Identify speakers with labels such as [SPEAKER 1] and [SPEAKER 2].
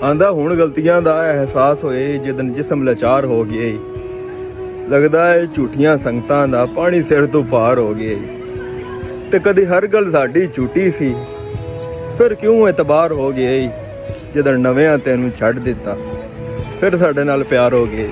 [SPEAKER 1] آدھا ہوں گلتی کا احساس ہوئے جدن جسم لچار ہو گیا لگتا ہے جھوٹیاں سنگت کا پانی سر تو پار ہو گیا تو کدی ہر گل ساڑی جوٹی سی پھر کیوں اتبار ہو گیا جد نویا تینوں چڈ دتا پھر سڈے نال پیار ہو گیا